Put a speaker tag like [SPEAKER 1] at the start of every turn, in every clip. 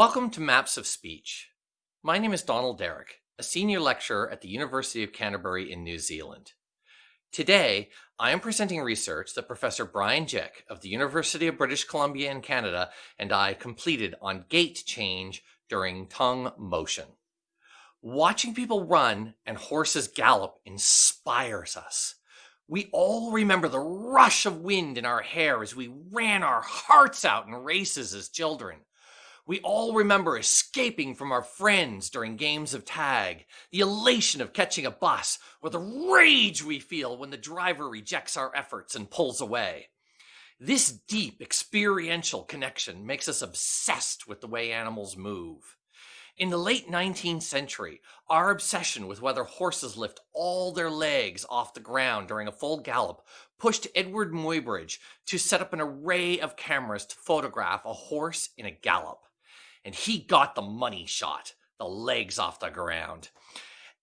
[SPEAKER 1] Welcome to Maps of Speech. My name is Donald Derrick, a senior lecturer at the University of Canterbury in New Zealand. Today, I am presenting research that Professor Bryan Gick of the University of British Columbia in Canada and I completed on gait change during tongue motion. Watching people run and horses gallop inspires us. We all remember the rush of wind in our hair as we ran our hearts out in races as children. We all remember escaping from our friends during games of tag, the elation of catching a bus, or the rage we feel when the driver rejects our efforts and pulls away. This deep experiential connection makes us obsessed with the way animals move. In the late 19th century, our obsession with whether horses lift all their legs off the ground during a full gallop pushed Eadweard Muybridge to set up an array of cameras to photograph a horse in a gallop and he got the money shot, the legs off the ground.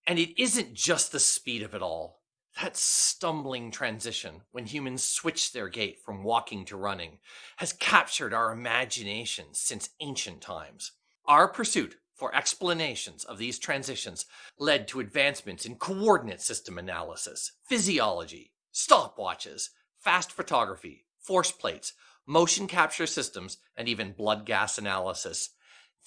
[SPEAKER 1] And it isn't just the speed of it all. That stumbling transition when humans switch their gait from walking to running has captured our imagination since ancient times. Our pursuit for explanations of these transitions led to advancements in coordinate system analysis, physiology, stopwatches, fast photography, force plates, motion capture systems, and even blood gas analysis.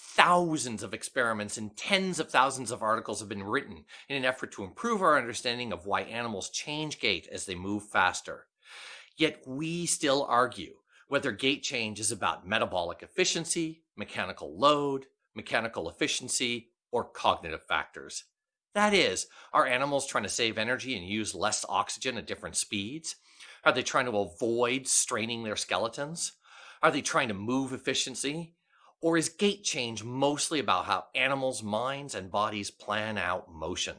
[SPEAKER 1] Thousands of experiments and tens of thousands of articles have been written in an effort to improve our understanding of why animals change gait as they move faster. Yet we still argue whether gait change is about metabolic efficiency, mechanical load, mechanical efficiency, or cognitive factors. That is, are animals trying to save energy and use less oxygen at different speeds? Are they trying to avoid straining their skeletons? Are they trying to move efficiency or is gait change mostly about how animals' minds and bodies plan out motion?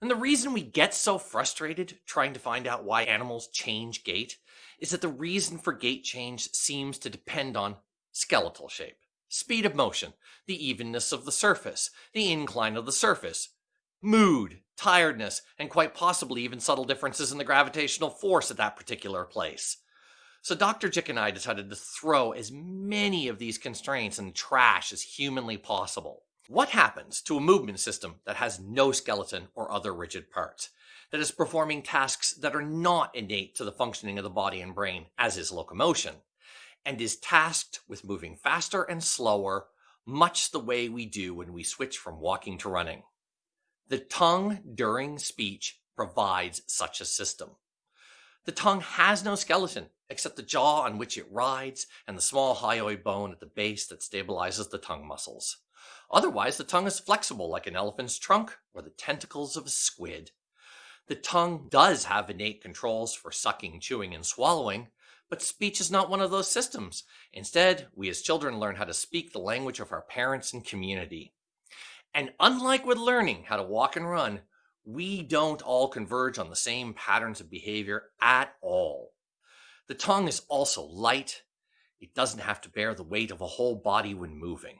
[SPEAKER 1] And the reason we get so frustrated trying to find out why animals change gait is that the reason for gait change seems to depend on skeletal shape, speed of motion, the evenness of the surface, the incline of the surface, mood, tiredness, and quite possibly even subtle differences in the gravitational force at that particular place. So Dr. Gick and I decided to throw as many of these constraints in the trash as humanly possible. What happens to a movement system that has no skeleton or other rigid parts, that is performing tasks that are not innate to the functioning of the body and brain, as is locomotion, and is tasked with moving faster and slower, much the way we do when we switch from walking to running? The tongue during speech provides such a system. The tongue has no skeleton except the jaw on which it rides and the small hyoid bone at the base that stabilizes the tongue muscles. Otherwise, the tongue is flexible like an elephant's trunk or the tentacles of a squid. The tongue does have innate controls for sucking, chewing, and swallowing, but speech is not one of those systems. Instead, we as children learn how to speak the language of our parents and community. And unlike with learning how to walk and run, we don't all converge on the same patterns of behavior at all. The tongue is also light. It doesn't have to bear the weight of a whole body when moving.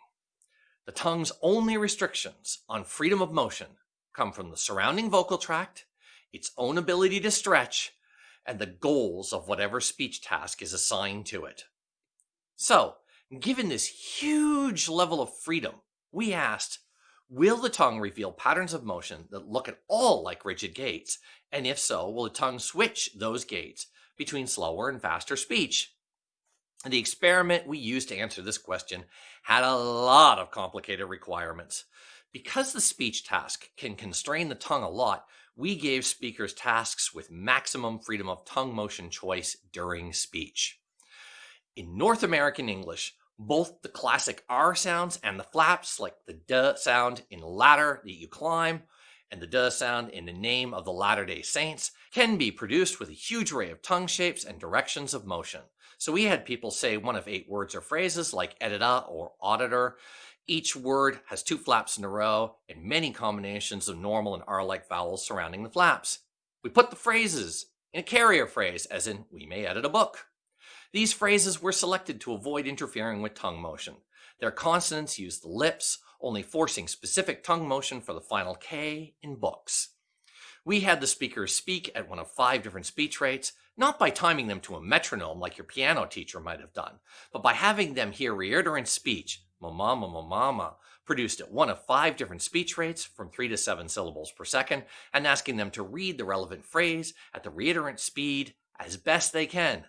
[SPEAKER 1] The tongue's only restrictions on freedom of motion come from the surrounding vocal tract, its own ability to stretch, and the goals of whatever speech task is assigned to it. So, given this huge level of freedom, we asked, will the tongue reveal patterns of motion that look at all like rigid gaits? And if so, will the tongue switch those gaits between slower and faster speech. The experiment we used to answer this question had a lot of complicated requirements. Because the speech task can constrain the tongue a lot, we gave speakers tasks with maximum freedom of tongue motion choice during speech. In North American English, both the classic R sounds and the flaps, like the D sound in ladder that you climb, and the duh sound in the name of the Latter day Saints can be produced with a huge array of tongue shapes and directions of motion. So we had people say one of eight words or phrases like edita or auditor. Each word has two flaps in a row and many combinations of normal and R-like vowels surrounding the flaps. We put the phrases in a carrier phrase, as in, we may edit a book. These phrases were selected to avoid interfering with tongue motion. Their consonants use the lips only forcing specific tongue motion for the final K in books. We had the speakers speak at one of five different speech rates, not by timing them to a metronome like your piano teacher might have done, but by having them hear reiterant speech, mama, mama, mama, produced at one of five different speech rates from three to seven syllables per second, and asking them to read the relevant phrase at the reiterant speed as best they can.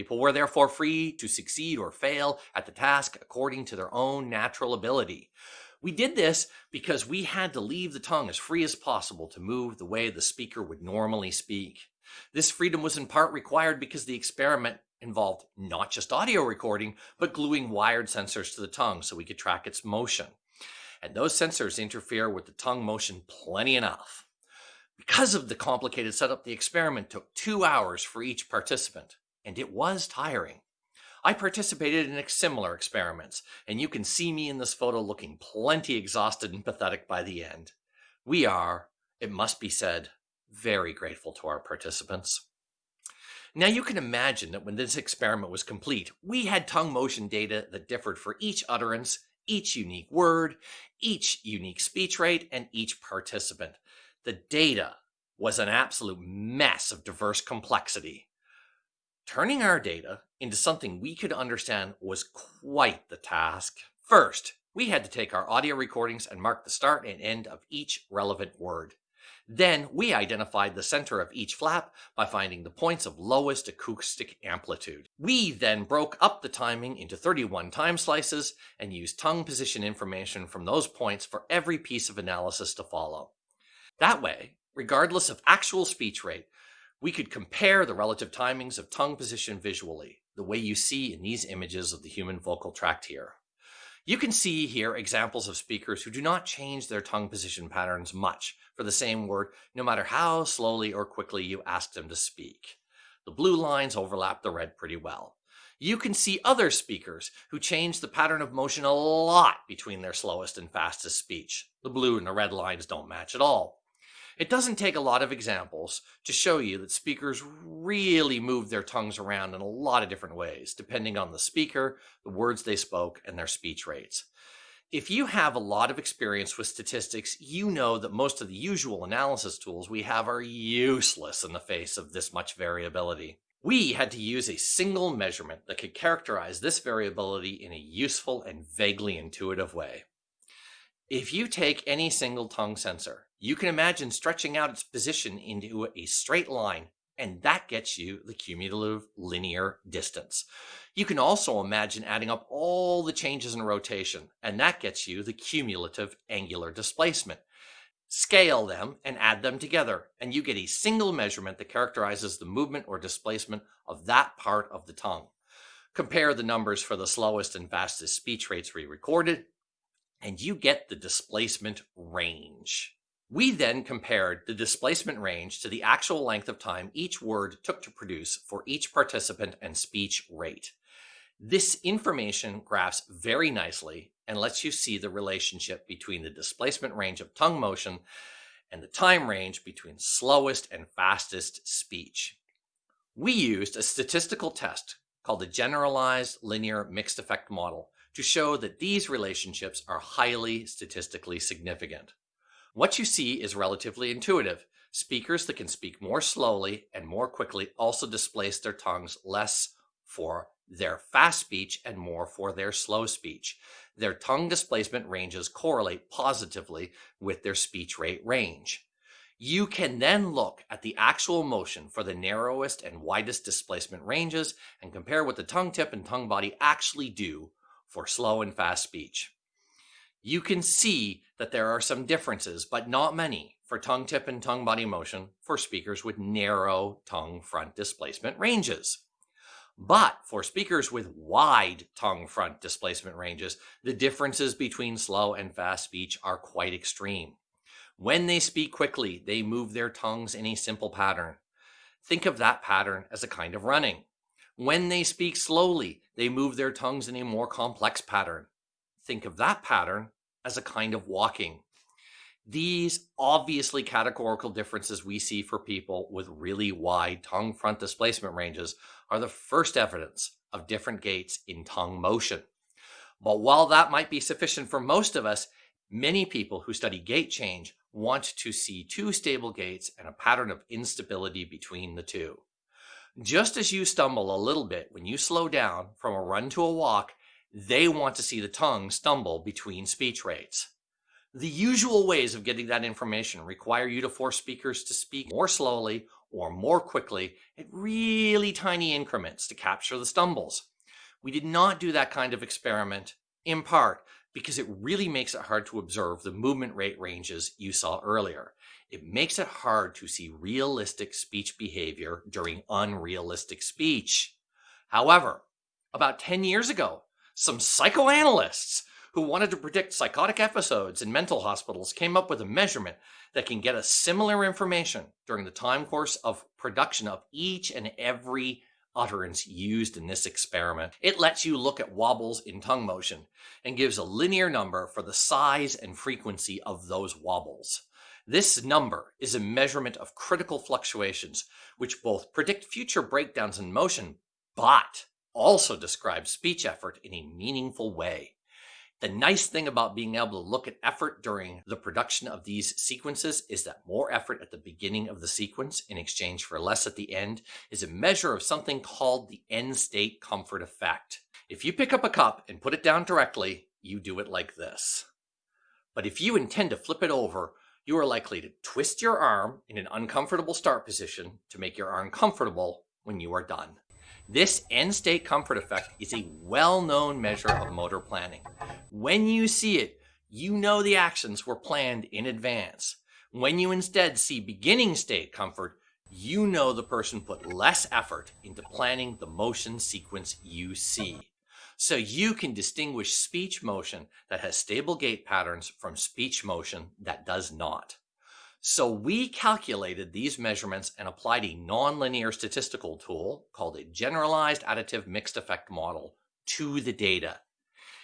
[SPEAKER 1] People were therefore free to succeed or fail at the task according to their own natural ability. We did this because we had to leave the tongue as free as possible to move the way the speaker would normally speak. This freedom was in part required because the experiment involved not just audio recording, but gluing wired sensors to the tongue so we could track its motion. And those sensors interfere with the tongue motion plenty enough. Because of the complicated setup, the experiment took two hours for each participant, and it was tiring. I participated in similar experiments, and you can see me in this photo looking plenty exhausted and pathetic by the end. We are, it must be said, very grateful to our participants. Now you can imagine that when this experiment was complete, we had tongue motion data that differed for each utterance, each unique word, each unique speech rate, and each participant. The data was an absolute mess of diverse complexity. Turning our data into something we could understand was quite the task. First, we had to take our audio recordings and mark the start and end of each relevant word. Then we identified the center of each flap by finding the points of lowest acoustic amplitude. We then broke up the timing into 31 time slices and used tongue position information from those points for every piece of analysis to follow. That way, regardless of actual speech rate, we could compare the relative timings of tongue position visually, the way you see in these images of the human vocal tract here. You can see here examples of speakers who do not change their tongue position patterns much for the same word, no matter how slowly or quickly you ask them to speak. The blue lines overlap the red pretty well. You can see other speakers who change the pattern of motion a lot between their slowest and fastest speech. The blue and the red lines don't match at all. It doesn't take a lot of examples to show you that speakers really move their tongues around in a lot of different ways, depending on the speaker, the words they spoke, and their speech rates. If you have a lot of experience with statistics, you know that most of the usual analysis tools we have are useless in the face of this much variability. We had to use a single measurement that could characterize this variability in a useful and vaguely intuitive way. If you take any single tongue sensor, you can imagine stretching out its position into a straight line, and that gets you the cumulative linear distance. You can also imagine adding up all the changes in rotation, and that gets you the cumulative angular displacement. Scale them and add them together, and you get a single measurement that characterizes the movement or displacement of that part of the tongue. Compare the numbers for the slowest and fastest speech rates we recorded, and you get the displacement range. We then compared the displacement range to the actual length of time each word took to produce for each participant and speech rate. This information graphs very nicely and lets you see the relationship between the displacement range of tongue motion and the time range between slowest and fastest speech. We used a statistical test called the Generalized Linear Mixed Effect Model to show that these relationships are highly statistically significant. What you see is relatively intuitive. Speakers that can speak more slowly and more quickly also displace their tongues less for their fast speech and more for their slow speech. Their tongue displacement ranges correlate positively with their speech rate range. You can then look at the actual motion for the narrowest and widest displacement ranges and compare what the tongue tip and tongue body actually do for slow and fast speech. You can see that there are some differences, but not many, for tongue tip and tongue body motion for speakers with narrow tongue front displacement ranges. But for speakers with wide tongue front displacement ranges, the differences between slow and fast speech are quite extreme. When they speak quickly, they move their tongues in a simple pattern. Think of that pattern as a kind of running. When they speak slowly, they move their tongues in a more complex pattern. Think of that pattern as a kind of walking. These obviously categorical differences we see for people with really wide tongue front displacement ranges are the first evidence of different gaits in tongue motion. But while that might be sufficient for most of us, many people who study gait change want to see two stable gaits and a pattern of instability between the two. Just as you stumble a little bit when you slow down from a run to a walk, They want to see the tongue stumble between speech rates. The usual ways of getting that information require you to force speakers to speak more slowly or more quickly at really tiny increments to capture the stumbles. We did not do that kind of experiment, in part because it really makes it hard to observe the movement rate ranges you saw earlier. It makes it hard to see realistic speech behavior during unrealistic speech. However, about 10 years ago, some psychoanalysts who wanted to predict psychotic episodes in mental hospitals came up with a measurement that can get us similar information during the time course of production of each and every utterance used in this experiment. It lets you look at wobbles in tongue motion and gives a linear number for the size and frequency of those wobbles. This number is a measurement of critical fluctuations, which both predict future breakdowns in motion, but also describe speech effort in a meaningful way. The nice thing about being able to look at effort during the production of these sequences is that more effort at the beginning of the sequence in exchange for less at the end is a measure of something called the end state comfort effect. If you pick up a cup and put it down directly, you do it like this. But if you intend to flip it over, you are likely to twist your arm in an uncomfortable start position to make your arm comfortable when you are done. This end state comfort effect is a well-known measure of motor planning. When you see it, you know the actions were planned in advance. When you instead see beginning state comfort, you know the person put less effort into planning the motion sequence you see. So you can distinguish speech motion that has stable gait patterns from speech motion that does not. So we calculated these measurements and applied a nonlinear statistical tool called a generalized additive mixed effect model to the data.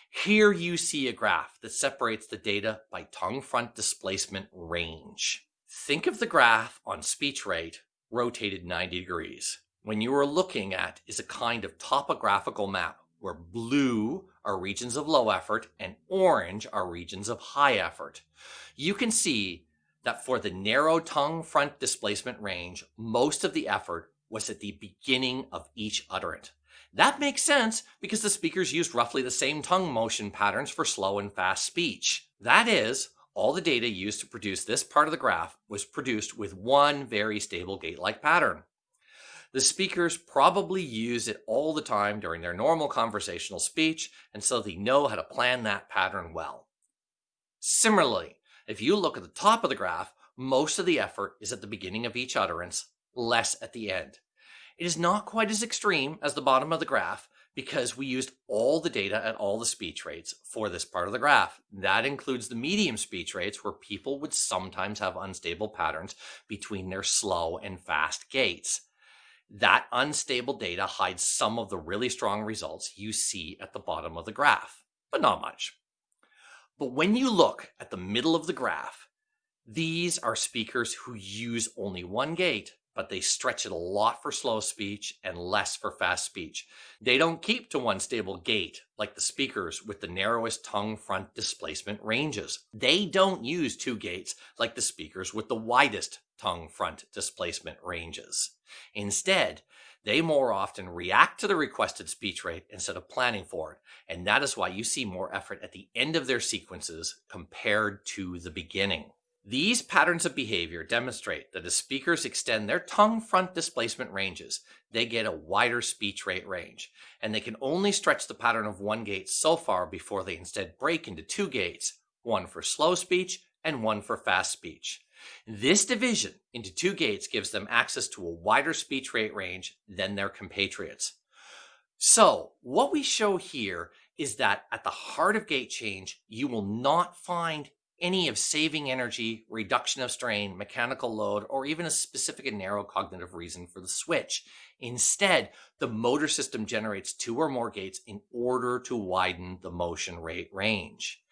[SPEAKER 1] Here you see a graph that separates the data by tongue front displacement range. Think of the graph on speech rate rotated 90 degrees. When you are looking at is a kind of topographical map where blue are regions of low effort and orange are regions of high effort. You can see that for the narrow tongue front displacement range, most of the effort was at the beginning of each utterance. That makes sense because the speakers used roughly the same tongue motion patterns for slow and fast speech. That is, all the data used to produce this part of the graph was produced with one very stable gait-like pattern. The speakers probably use it all the time during their normal conversational speech, and so they know how to plan that pattern well. Similarly, if you look at the top of the graph, most of the effort is at the beginning of each utterance, less at the end. It is not quite as extreme as the bottom of the graph because we used all the data at all the speech rates for this part of the graph. That includes the medium speech rates where people would sometimes have unstable patterns between their slow and fast gaits. That unstable data hides some of the really strong results you see at the bottom of the graph, but not much. But when you look at the middle of the graph, these are speakers who use only one gait, but they stretch it a lot for slow speech and less for fast speech. They don't keep to one stable gait like the speakers with the narrowest tongue front displacement ranges. They don't use two gaits like the speakers with the widest tongue front displacement ranges. Instead, they more often react to the requested speech rate instead of planning for it. And that is why you see more effort at the end of their sequences compared to the beginning. These patterns of behavior demonstrate that as speakers extend their tongue front displacement ranges, they get a wider speech rate range, and they can only stretch the pattern of one gait so far before they instead break into two gaits, one for slow speech and one for fast speech. This division into two gaits gives them access to a wider speech rate range than their compatriots. So what we show here is that at the heart of gait change, you will not find any of saving energy, reduction of strain, mechanical load, or even a specific and narrow cognitive reason for the switch. Instead, the motor system generates two or more gaits in order to widen the motion rate range.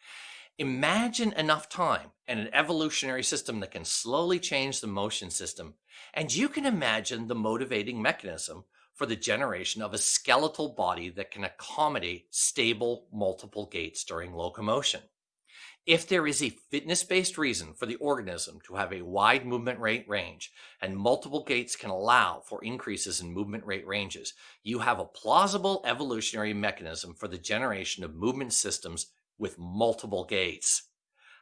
[SPEAKER 1] Imagine enough time and an evolutionary system that can slowly change the motion system, and you can imagine the motivating mechanism for the generation of a skeletal body that can accommodate stable multiple gaits during locomotion. If there is a fitness-based reason for the organism to have a wide movement rate range and multiple gaits can allow for increases in movement rate ranges, you have a plausible evolutionary mechanism for the generation of movement systems with multiple gaits.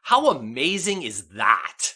[SPEAKER 1] How amazing is that?